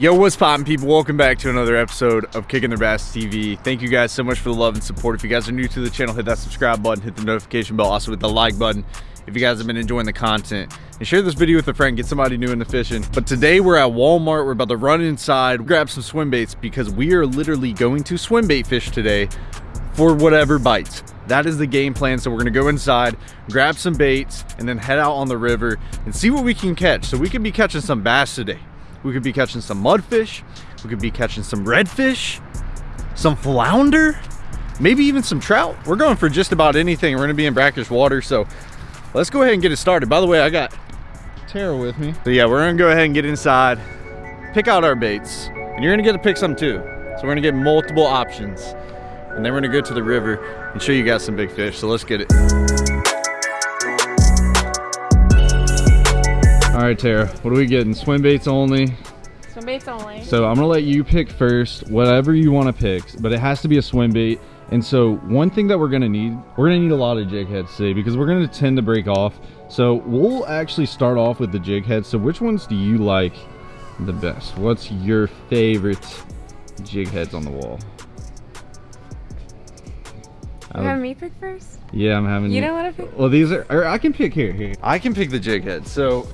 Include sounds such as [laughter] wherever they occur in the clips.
Yo, what's poppin' people? Welcome back to another episode of Kicking Their Bass TV. Thank you guys so much for the love and support. If you guys are new to the channel, hit that subscribe button, hit the notification bell, also hit the like button if you guys have been enjoying the content. And share this video with a friend, get somebody new into fishing. But today we're at Walmart, we're about to run inside, grab some swim baits because we are literally going to swim bait fish today for whatever bites. That is the game plan. So we're gonna go inside, grab some baits, and then head out on the river and see what we can catch. So we could be catching some bass today. We could be catching some mudfish. We could be catching some redfish, some flounder, maybe even some trout. We're going for just about anything. We're gonna be in brackish water, so let's go ahead and get it started. By the way, I got Tara with me. So yeah, we're gonna go ahead and get inside, pick out our baits, and you're gonna get to pick some too. So we're gonna get multiple options. And then we're gonna go to the river and show you guys some big fish. So let's get it. Right, Tara, what are we getting? Swim baits only. Swim baits only. So I'm gonna let you pick first, whatever you wanna pick, but it has to be a swim bait. And so one thing that we're gonna need, we're gonna need a lot of jig heads today because we're gonna tend to break off. So we'll actually start off with the jig heads. So which ones do you like the best? What's your favorite jig heads on the wall? You have um, me pick first? Yeah, I'm having You don't want to pick? Well, these are, or I can pick here, here. I can pick the jig head. So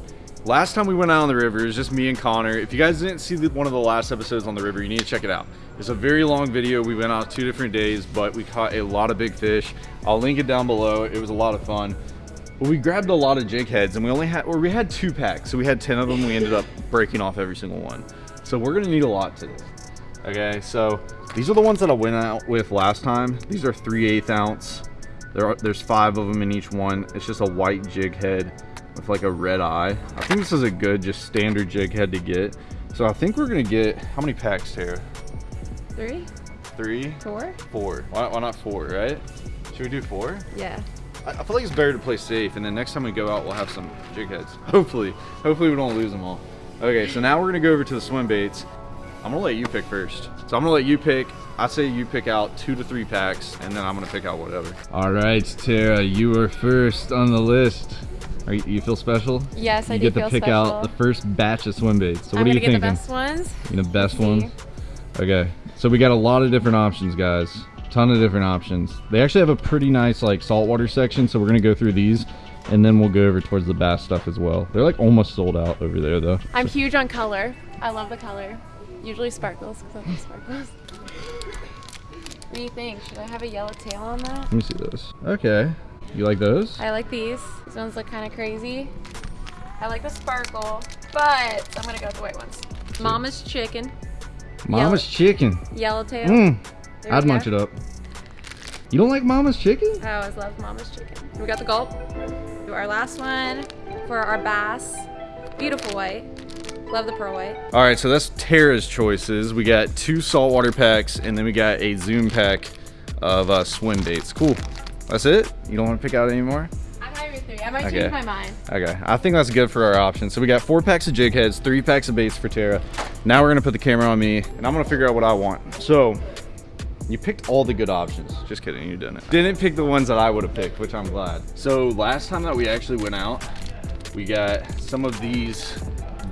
last time we went out on the river, it was just me and Connor. If you guys didn't see the, one of the last episodes on the river, you need to check it out. It's a very long video. We went out two different days, but we caught a lot of big fish. I'll link it down below. It was a lot of fun. But we grabbed a lot of jig heads and we only had, or we had two packs. So we had 10 of them. We ended up breaking off every single one. So we're gonna need a lot today. Okay, so these are the ones that I went out with last time. These are 3 8 ounce. There are, there's five of them in each one. It's just a white jig head with like a red eye. I think this is a good, just standard jig head to get. So I think we're gonna get, how many packs, Tara? Three? Three? Four? Four. Why, why not four, right? Should we do four? Yeah. I, I feel like it's better to play safe, and then next time we go out, we'll have some jig heads. [laughs] Hopefully. Hopefully we don't lose them all. Okay, so now we're gonna go over to the swim baits. I'm gonna let you pick first. So I'm gonna let you pick. I say you pick out two to three packs, and then I'm gonna pick out whatever. All right, Tara, you are first on the list. Are you, you feel special? Yes, I you do get to pick special. out the first batch of swim baits. So what I'm are gonna you get thinking? the best ones. You the best ones? Okay, so we got a lot of different options, guys. Ton of different options. They actually have a pretty nice like saltwater section, so we're gonna go through these, and then we'll go over towards the bass stuff as well. They're like almost sold out over there though. I'm huge on color. I love the color. Usually sparkles, because I love sparkles. What do you think? Should I have a yellow tail on that? Let me see those. Okay, you like those? I like these. These ones look kind of crazy. I like the sparkle, but I'm gonna go with the white ones. Mama's chicken, Mama's chicken. yellow tail. Mmm, There we I'd go. munch it up. You don't like Mama's chicken? I always love Mama's chicken. We got the gulp. Do our last one for our bass. Beautiful white. Love the pearl white. All right, so that's Tara's choices. We got two saltwater packs, and then we got a Zoom pack of uh, swim baits. Cool. That's it? You don't want to pick out anymore? I'm with three. I might Okay. change my mind. Okay, I think that's good for our options. So we got four packs of jig heads, three packs of baits for Tara. Now we're gonna put the camera on me, and I'm gonna figure out what I want. So, you picked all the good options. Just kidding, you didn't. Didn't pick the ones that I would have picked, which I'm glad. So last time that we actually went out, we got some of these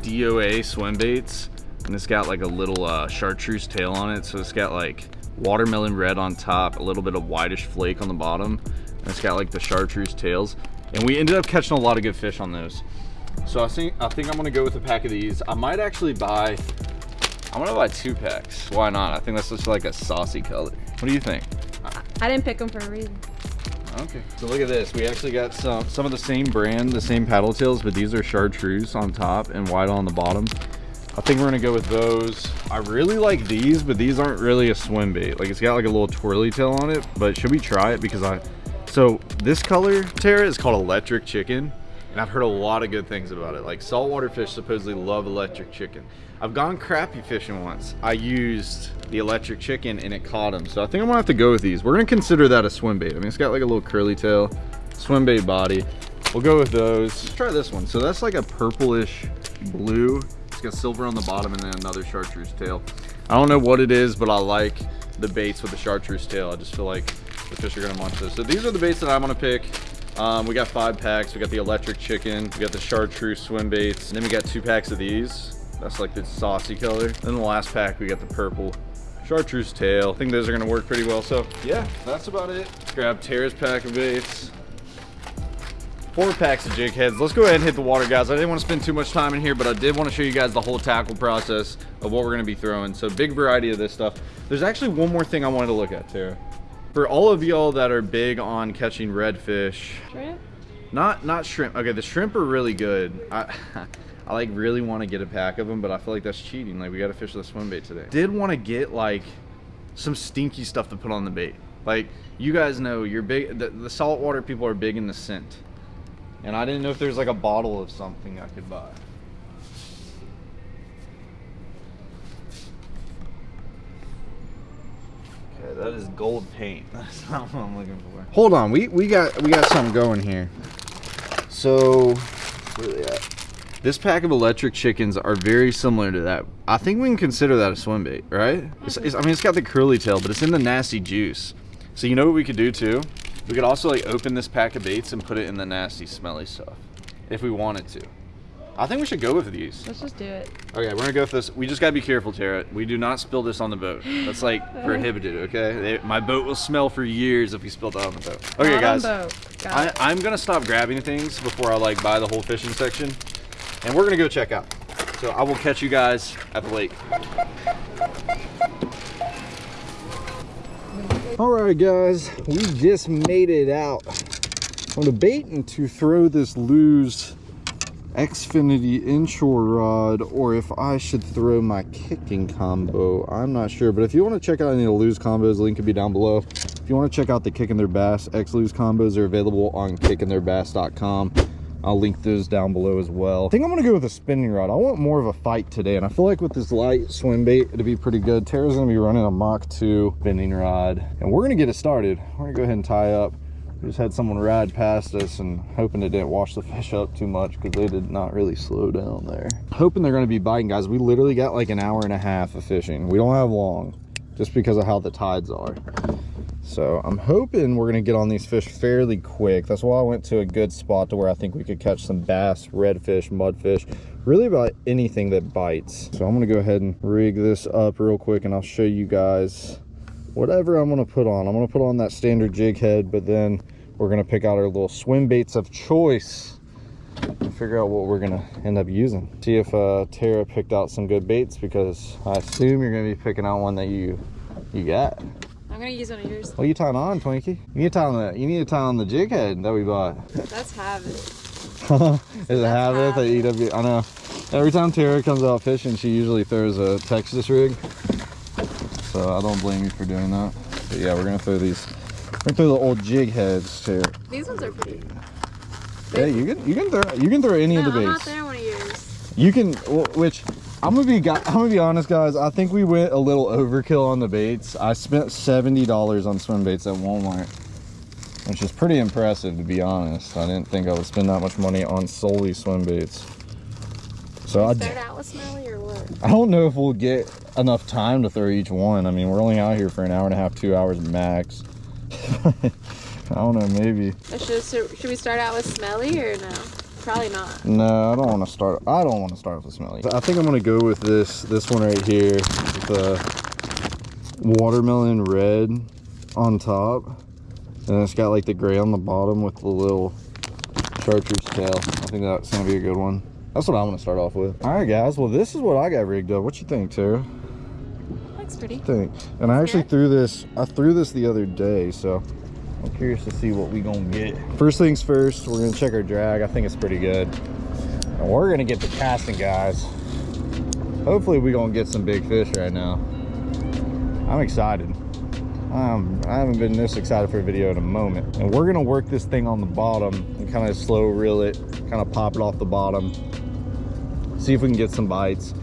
DOA swim baits, and it's got like a little uh, chartreuse tail on it. So it's got like watermelon red on top, a little bit of whitish flake on the bottom, and it's got like the chartreuse tails. And we ended up catching a lot of good fish on those. So I think I think I'm gonna go with a pack of these. I might actually buy. I'm gonna buy two packs. Why not? I think that's just like a saucy color. What do you think? I didn't pick them for a reason. Okay. So look at this. We actually got some some of the same brand, the same paddle tails, but these are chartreuse on top and white on the bottom. I think we're gonna go with those. I really like these, but these aren't really a swim bait. Like it's got like a little twirly tail on it, but should we try it? Because I, so this color, Tara, is called electric chicken. And I've heard a lot of good things about it. Like saltwater fish supposedly love electric chicken. I've gone crappie fishing once. I used the electric chicken and it caught them. So I think I'm gonna have to go with these. We're gonna consider that a swim bait. I mean, it's got like a little curly tail, swim bait body. We'll go with those. Let's try this one. So that's like a purplish blue. Got silver on the bottom and then another chartreuse tail. I don't know what it is, but I like the baits with the chartreuse tail. I just feel like the fish are gonna munch those. So these are the baits that I'm gonna pick. Um, we got five packs. We got the electric chicken. We got the chartreuse swim baits. And then we got two packs of these. That's like the saucy color. Then the last pack, we got the purple chartreuse tail. I think those are gonna work pretty well. So yeah, that's about it. Grab Tara's pack of baits. Four packs of jig heads. Let's go ahead and hit the water, guys. I didn't want to spend too much time in here, but I did want to show you guys the whole tackle process of what we're gonna be throwing. So big variety of this stuff. There's actually one more thing I wanted to look at, too. For all of y'all that are big on catching redfish, Shrimp? not not shrimp. Okay, the shrimp are really good. I [laughs] I like really want to get a pack of them, but I feel like that's cheating. Like we got to fish with a swim bait today. Did want to get like some stinky stuff to put on the bait. Like you guys know, you're big. The, the saltwater people are big in the scent, and I didn't know if there's like a bottle of something I could buy. Okay, that is gold paint. [laughs] That's not what I'm looking for. Hold on, we we got we got something going here. So, where they at? This pack of electric chickens are very similar to that. I think we can consider that a swim bait, right? It's, it's, I mean, it's got the curly tail, but it's in the nasty juice. So you know what we could do too? We could also like open this pack of baits and put it in the nasty, smelly stuff, if we wanted to. I think we should go with these. Let's just do it. Okay, we're gonna go with this. We just gotta be careful, Tara. We do not spill this on the boat. That's like [laughs] prohibited, okay? They, my boat will smell for years if we spill that on the boat. Okay, Not guys. boat. I. I'm gonna stop grabbing things before I like buy the whole fishing section, and we're gonna go check out. So I will catch you guys at the lake. All right, guys, we just made it out. I'm debating to throw this Lew's Xfinity inshore rod or if I should throw my kicking combo. I'm not sure, but if you want to check out any of the Lew's combos, link could be down below. If you want to check out the Kicking Their Bass X Lew's combos, they're available on kickingtheirbass.com. I'll link those down below as well. I think I'm gonna go with a spinning rod. I want more of a fight today, and I feel like with this light swim bait, it'd be pretty good. Tara's gonna be running a Mach 2 spinning rod, and we're gonna get it started. We're gonna go ahead and tie up. We just had someone ride past us and hoping it didn't wash the fish up too much because they did not really slow down there. Hoping they're gonna be biting, guys. We literally got like an hour and a half of fishing. We don't have long, just because of how the tides are. So I'm hoping we're gonna get on these fish fairly quick. That's why I went to a good spot to where I think we could catch some bass, redfish, mudfish, really about anything that bites. So I'm gonna go ahead and rig this up real quick and I'll show you guys whatever I'm gonna put on. I'm gonna put on that standard jig head, but then we're gonna pick out our little swim baits of choice and figure out what we're gonna end up using. See if uh, Tara picked out some good baits because I assume you're gonna be picking out one that you you got. I'm gonna use one of yours. What are you tying on, Twinkie? You need to tie on the you need to tie on the jig head that we bought. That's habit. [laughs] Is a habit that EW I know. Every time Tara comes out fishing, she usually throws a Texas rig. So I don't blame you for doing that. But yeah, we're gonna throw these. We're gonna throw the old jig heads too. These ones are pretty. Yeah, you can you can throw you can throw any No, of the I'm not throwing one of yours. You can, which I'm gonna be, I'm gonna be honest, guys. I think we went a little overkill on the baits. I spent seventy dollars on swim baits at Walmart, which is pretty impressive to be honest. I didn't think I would spend that much money on solely swim baits. So I, Start out with smelly or what? I don't know if we'll get enough time to throw each one. I mean, we're only out here for an hour and a half, two hours max. [laughs] I don't know, maybe. Should, should we start out with smelly or no? Probably not. No, I don't want to start. I don't want to start with smelly. I think I'm gonna go with this this one right here, with the watermelon red on top, and it's got like the gray on the bottom with the little chartreuse tail. I think that's gonna be a good one. That's what I'm gonna start off with. All right, guys. Well, this is what I got rigged up. What you think, Tara? Looks pretty. Think. And I actually Good. threw this. I threw this the other day, so I'm curious to see what we gonna get. First things first, we're gonna check our drag. I think it's pretty good. And we're gonna get the casting, guys. Hopefully, we gonna get some big fish right now. I'm excited. Um, I haven't been this excited for a video in a moment. And we're gonna work this thing on the bottom and kind of slow reel it, kind of pop it off the bottom. See if we can get some bites.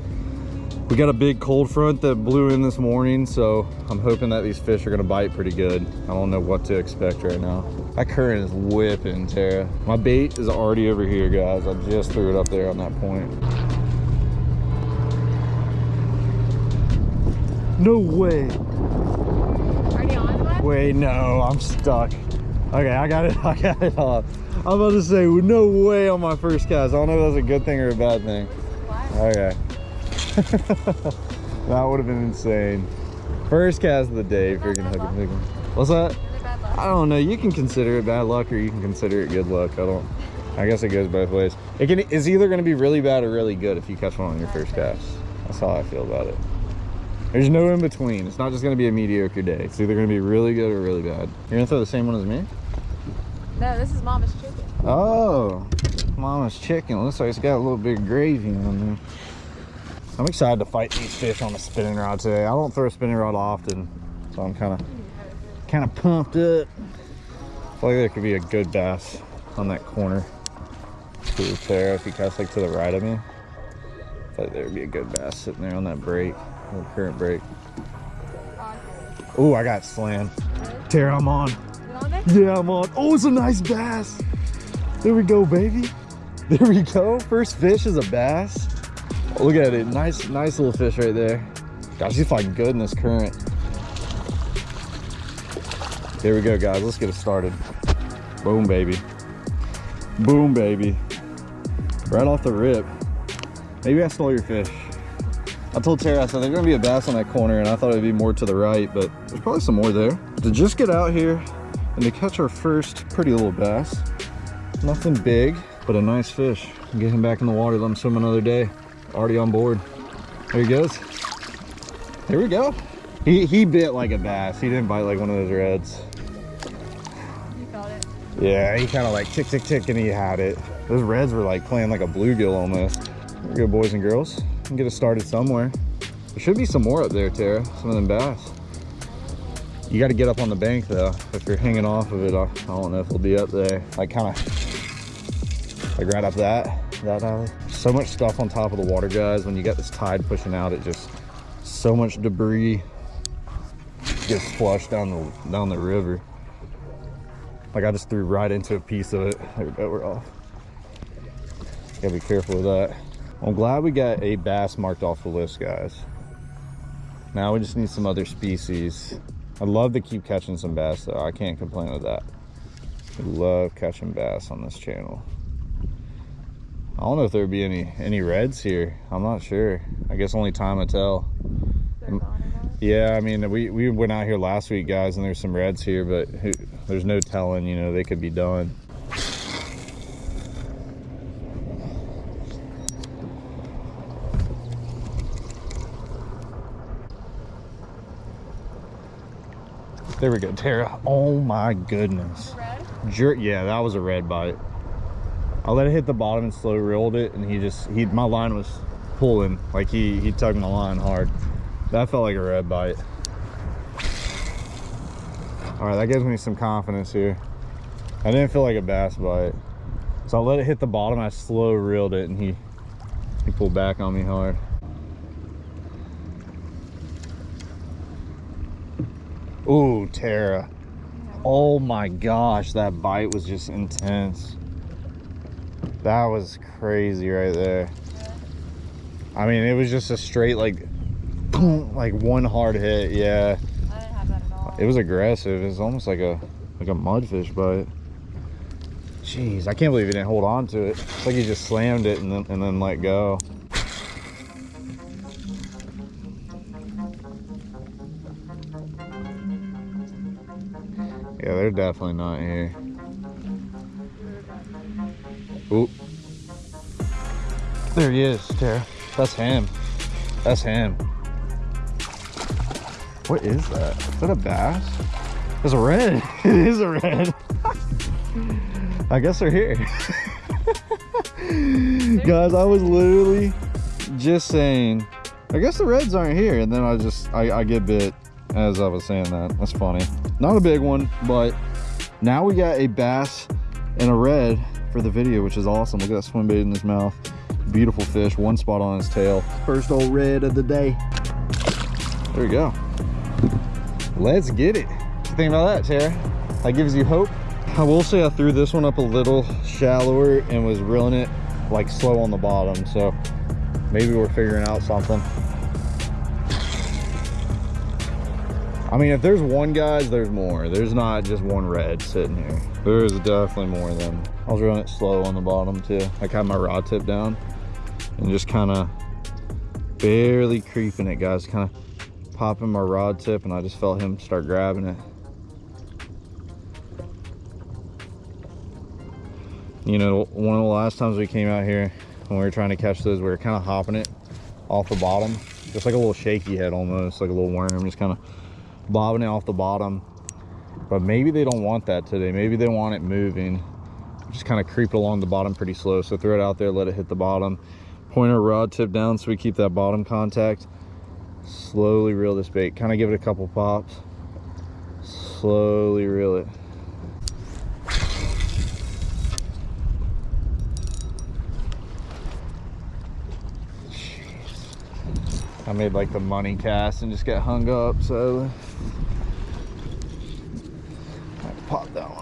We got a big cold front that blew in this morning, so I'm hoping that these fish are gonna bite pretty good. I don't know what to expect right now. That current is whipping, Tara. My bait is already over here, guys. I just threw it up there on that point. No way. Already on web? Wait, no, I'm stuck. Okay, I got it. [laughs] I got it off. I'm about to say, no way on my first cast. I don't know if that's a good thing or a bad thing. Okay. [laughs] that would have been insane. First cast of the day, freaking hook and picking. What's that? Is it bad luck? I don't know. You can consider it bad luck or you can consider it good luck. I don't. I guess it goes both ways. It can. is either going to be really bad or really good if you catch one on your first cast. That's how I feel about it. There's no in between. It's not just going to be a mediocre day. It's either going to be really good or really bad. You're going to throw the same one as me? No, this is mama's chicken. Oh, mama's chicken. Looks like it's got a little bit of gravy on there. I'm excited to fight these fish on a spinning rod today. I don't throw a spinning rod often, so I'm kind of kind of pumped up. I feel like there could be a good bass on that corner. Sarah, if you cast like to the right of me, I feel like there would be a good bass sitting there on that break, the current break. Oh, I got slammed. Tara, I'm. On? Yeah, I'm on. Oh, it's a nice bass. There we go, baby. There we go. First fish is a bass. Look at it. Nice, nice little fish right there. Gosh, he's fighting good in this current. Here we go, guys. Let's get it started. Boom, baby. Boom, baby. Right off the rip. Maybe I stole your fish. I told Tara, I said, there's gonna be a bass on that corner, and I thought it'd be more to the right, but there's probably some more there. To just get out here and to catch our first pretty little bass. Nothing big, but a nice fish. Get him back in the water, let him swim another day. Already on board. There he goes. There we go. He, he bit like a bass. He didn't bite like one of those reds. You felt it. Yeah, he kind of like tick, tick, tick, and he had it. Those reds were like playing like a bluegill almost. There we go, boys and girls. Can get us started somewhere. There should be some more up there, Tara. Some of them bass. You got to get up on the bank though. If you're hanging off of it, I, don't know if it'll be up there. Like kind of, like right up that, that alley. So much stuff on top of the water, guys. When you got this tide pushing out, it just, so much debris gets flushed down the, down the river. Like I just threw right into a piece of it. There we go, we're off. Gotta be careful with that. I'm glad we got a bass marked off the list, guys. Now we just need some other species. I'd love to keep catching some bass though. I can't complain with that. Love catching bass on this channel. I don't know if there'd be any any reds here. I'm not sure. I guess only time will tell. They're gone? Yeah, I mean, we, we went out here last week, guys, and there's some reds here, but who, there's no telling, you know, they could be done. There we go, Tara. Oh my goodness. Red? Jer yeah, that was a red bite. I let it hit the bottom and slow reeled it, and he just he my line was pulling like he he tugged my line hard. That felt like a red bite. All right, that gives me some confidence here. I didn't feel like a bass bite, so I let it hit the bottom. I slow reeled it, and he he pulled back on me hard. Ooh, Tara. Oh my gosh, that bite was just intense. That was crazy right there. I mean, it was just a straight like, boom, like one hard hit. Yeah, I didn't have that at all. it was aggressive. It was almost like a like a mudfish bite. Jeez, I can't believe he didn't hold on to it. It's like he just slammed it and then and then let go. Yeah, they're definitely not here. There he is, Tara. That's him. That's him. What is that? Is that a bass? It's a red. [laughs] it is a red. [laughs] I guess they're here. [laughs] Guys, I was literally just saying, I guess the reds aren't here. And then I just, I, I get bit as I was saying that. That's funny. Not a big one, but now we got a bass and a red for the video, which is awesome. Look at that swim bait in his mouth. Beautiful fish, one spot on his tail. First old red of the day. There we go. Let's get it. What you think about that, Tara? That gives you hope? I will say I threw this one up a little shallower and was reeling it like slow on the bottom. So maybe we're figuring out something. I mean, if there's one, guys, there's more. There's not just one red sitting here. There's definitely more of them. I was running it slow on the bottom too. Like had my rod tip down and just kind of barely creeping it, guys. Kind of popping my rod tip, and I just felt him start grabbing it. You know, one of the last times we came out here when we were trying to catch those, we were kind of hopping it off the bottom. Just like a little shaky head almost, like a little worm, just kind of bobbing it off the bottom. But maybe they don't want that today. Maybe they want it moving. Just kind of creep along the bottom pretty slow. So throw it out there, let it hit the bottom. Point our rod tip down so we keep that bottom contact. Slowly reel this bait. Kind of give it a couple pops. Slowly reel it. I made like the money cast and just got hung up, so pop that one.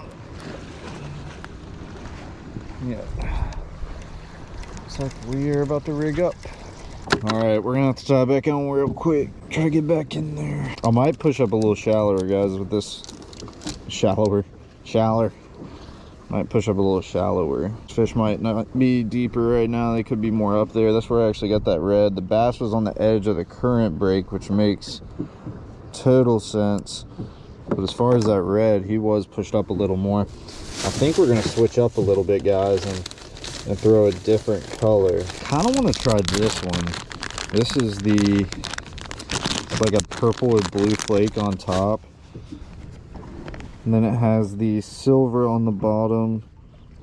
Yeah. Looks like we're about to rig up. All right, we're gonna have to tie back on real quick. Try to get back in there. I might push up a little shallower, guys, with this shallower, shallower. Might push up a little shallower. Fish might not be deeper right now. They could be more up there. That's where I actually got that red. The bass was on the edge of the current break, which makes total sense. But as far as that red, he was pushed up a little more. I think we're gonna switch up a little bit, guys, and, and throw a different color. Kind of want to try this one. This is the like a purple with blue flake on top. And then it has the silver on the bottom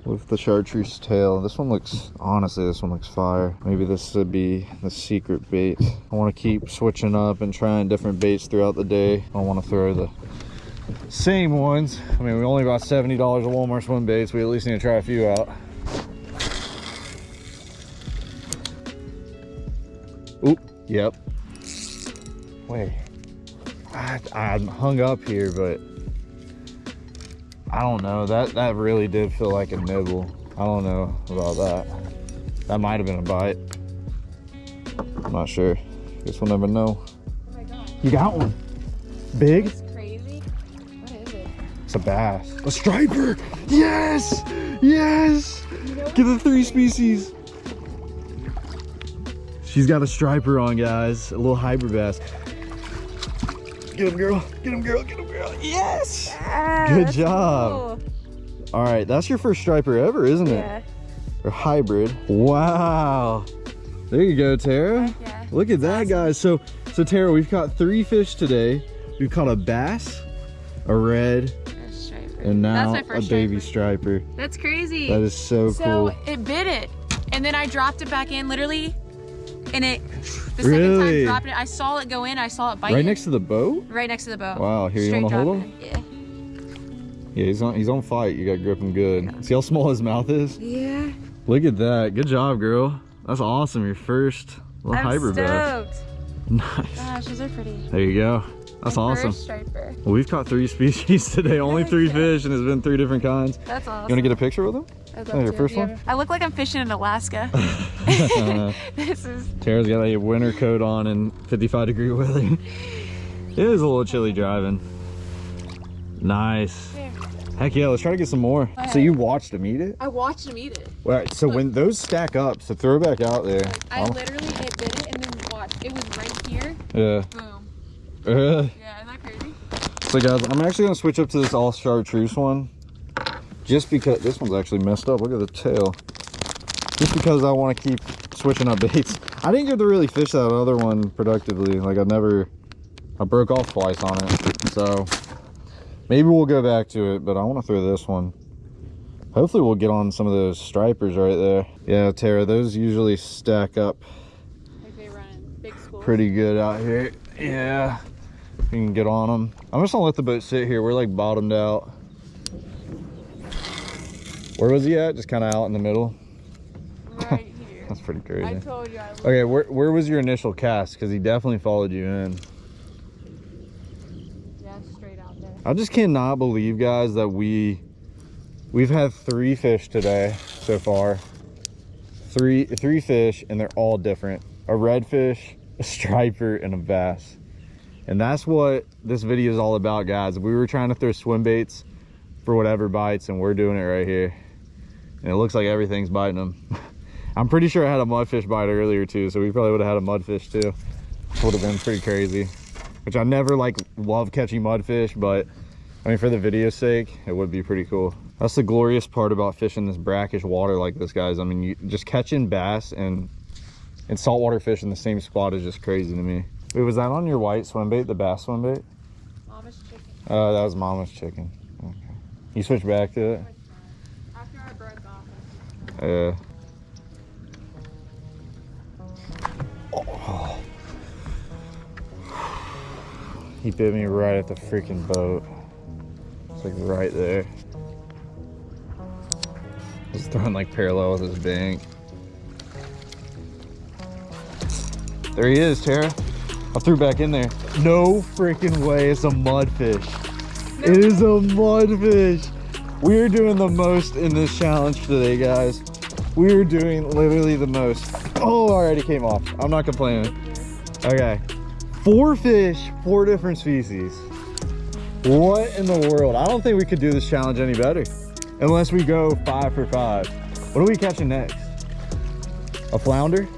with the chartreuse tail. This one looks, honestly, this one looks fire. Maybe this would be the secret bait. I want to keep switching up and trying different baits throughout the day. I want to throw the same ones. I mean, we only bought $70 at Walmart swim baits. We at least need to try a few out. Oop, yep. Wait, I, I'm hung up here, but I don't know. That that really did feel like a nibble. I don't know about that. That might have been a bite. I'm not sure. Guess we'll never know. Oh my god. You got one. Big? A bass. A striper! Yes! Yes! Get the three species. She's got a striper on, guys. A little hybrid bass. Get him, girl. Get him, girl. Get him, girl. Yes! Ah, Good that's job. All right, that's your first striper ever, isn't cool. it? Yeah. Or hybrid. Wow. There you go, Tara. Yeah. Look at that, guys. So, so Tara, we've caught three fish today. We've caught a bass, a red, A striper. And now a baby striper. striper. That's crazy. That is so, so cool. it bit it, and then I dropped it back in, literally, and it. The Really? second time dropping it, I saw it go in. I saw it bite. Right it, next to the boat? Right next to the boat. Wow, here, you wanna hold him? it. Yeah, he's on he's on fight. You gotta grip him good. See how small his mouth is? Yeah. Yeah. Look at that. Good job, girl. That's awesome. Your first little I'm hybrid stoked. [laughs] Nice. Gosh, these are pretty. There you go. That's awesome. Well, we've caught three [laughs] species today. Only three fish, and it's been three different kinds. That's awesome. You wanna get a picture with them? I'd Oh, your to. first you one? I look like I'm fishing in Alaska. [laughs] [laughs] This is. Tara's got a winter coat on in 55 degree weather. it is a little chilly driving. Nice. Here. Heck yeah, let's try to get some more. So you watched them eat it? I watched him eat it. All right, so when those stack up, so throw it back out there. I I'll- literally it bit it and then watched. It was right here. yeah. Boom. Uh, Yeah, isn't that crazy? so guys, I'm actually gonna switch up to this all chartreuse one. Just because this one's actually messed up. Look at the tail. Just because I want to keep switching up baits. [laughs] I didn't get to really fish that other one productively. Like I never, I broke off twice on it. So maybe we'll go back to it, but I want to throw this one. Hopefully we'll get on some of those stripers right there. Yeah, Tara, those usually stack up Like they run in big schools. pretty good out here. Yeah, you can get on them. I'm just gonna let the boat sit here. We're like bottomed out. Where was he at? Just kind of out in the middle. Right here. [laughs] That's pretty I crazy. told you I. Okay, where where was your initial cast? Because he definitely followed you in. Yeah, straight out there. I just cannot believe, guys, that we we've had three fish today so far. Three three fish, and they're all different. A redfish, a striper, and a bass. And that's what this video is all about, guys. We were trying to throw swim baits for whatever bites, and we're doing it right here. And it looks like everything's biting them. [laughs] I'm pretty sure I had a mudfish bite earlier too, so we probably would have had a mudfish too. Would have been pretty crazy. Which I never like love catching mudfish, but I mean for the video's sake, it would be pretty cool. That's the glorious part about fishing this brackish water like this, guys. I mean, you just catching bass and and saltwater fish in the same spot is just crazy to me. Wait, was that on your white swim bait, the bass swim bait? Mama's chicken. Uh, that was mama's chicken. Okay. You switched back to it? After I broke off. Yeah. Oh. He bit me right at the freaking boat. It's like right there. He's throwing like parallel with his bank. There he is, Tara. I threw back in there. No freaking way, it's a mudfish. It is a mudfish. We're doing the most in this challenge today, guys. We're doing literally the most. Oh, already came off. I'm not complaining. Okay. Four fish, four different species. What in the world? I don't think we could do this challenge any better. Unless we go five for five. What are we catching next? A flounder?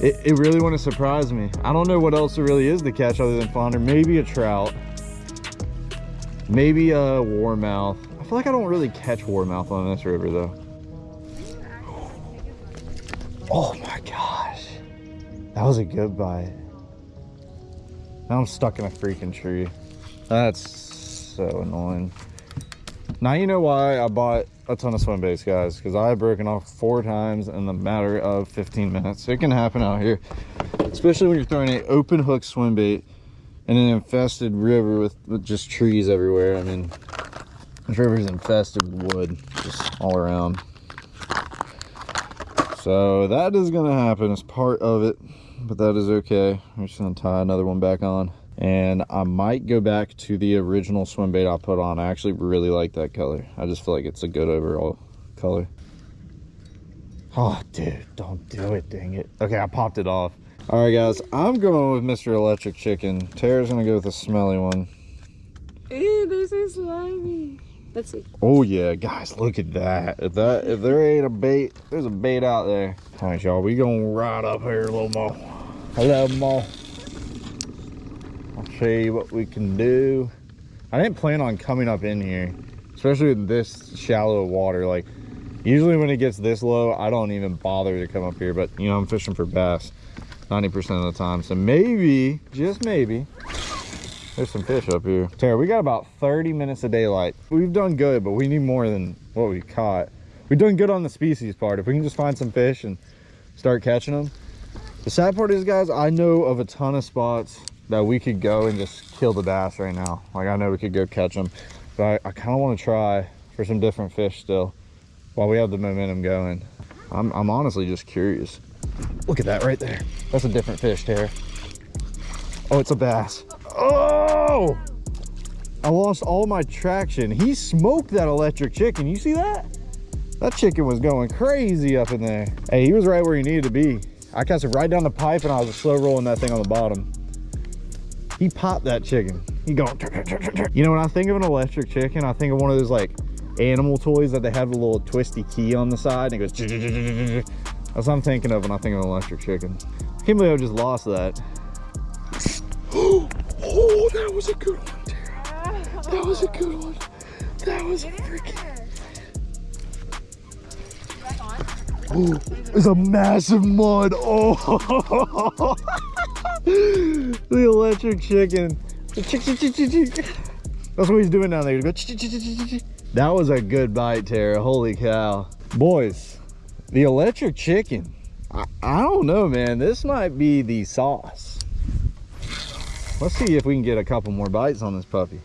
It, it really wouldn't surprise me. I don't know what else there really is to catch other than flounder. Maybe a trout. Maybe a warmouth. I feel like I don't really catch warmouth on this river though. Oh my gosh. That was a good bite. Now I'm stuck in a freaking tree. That's so annoying. Now you know why I bought a ton of swim baits, guys. Because I have broken off four times in the matter of 15 minutes. It can happen out here. Especially when you're throwing an open hook swim bait in an infested river with, with just trees everywhere. I mean, this river is infested with wood just all around. So that is gonna happen as part of it, but that is okay. I'm just gonna tie another one back on. And I might go back to the original swim bait I put on. I actually really like that color. I just feel like it's a good overall color. Oh, dude, don't do it, dang it. Okay, I popped it off. All right, guys, I'm going with Mr. Electric Chicken. Tara's gonna go with the smelly one. Ew, they're so slimy. Let's see. Oh yeah, guys, look at that. If that if there ain't a bait, there's a bait out there. All right, y'all, we gonna ride up here a little more. Hello, more. Show you what we can do. I didn't plan on coming up in here, especially with this shallow water. Like, usually when it gets this low, I don't even bother to come up here. But you know, I'm fishing for bass 90% of the time, so maybe, just maybe, there's some fish up here. Tara, we got about 30 minutes of daylight. We've done good, but we need more than what we caught. We've done good on the species part. If we can just find some fish and start catching them. The sad part is, guys, I know of a ton of spots that we could go and just kill the bass right now. Like, I know we could go catch them. But I, I kind of want to try for some different fish still while we have the momentum going. I'm, I'm honestly just curious. Look at that right there. That's a different fish, Tara. Oh, it's a bass. Oh! I lost all my traction. He smoked that electric chicken. You see that? That chicken was going crazy up in there. Hey, he was right where he needed to be. I cast it right down the pipe and I was slow rolling that thing on the bottom. He popped that chicken. He going, you know, when I think of an electric chicken, I think of one of those like animal toys that they have a little twisty key on the side and it goes, [laughs] that's what I'm thinking of when I think of an electric chicken. I can't believe I just lost that. [gasps] oh, that was a good one, Tara. That was a good one. That was a freaking. Oh, it's a massive mud. Oh, [laughs] [laughs] the electric chicken. That's what he's doing down there. That was a good bite, Tara. Holy cow. Boys, the electric chicken. I, I don't know, man. This might be the sauce. Let's see if we can get a couple more bites on this puppy.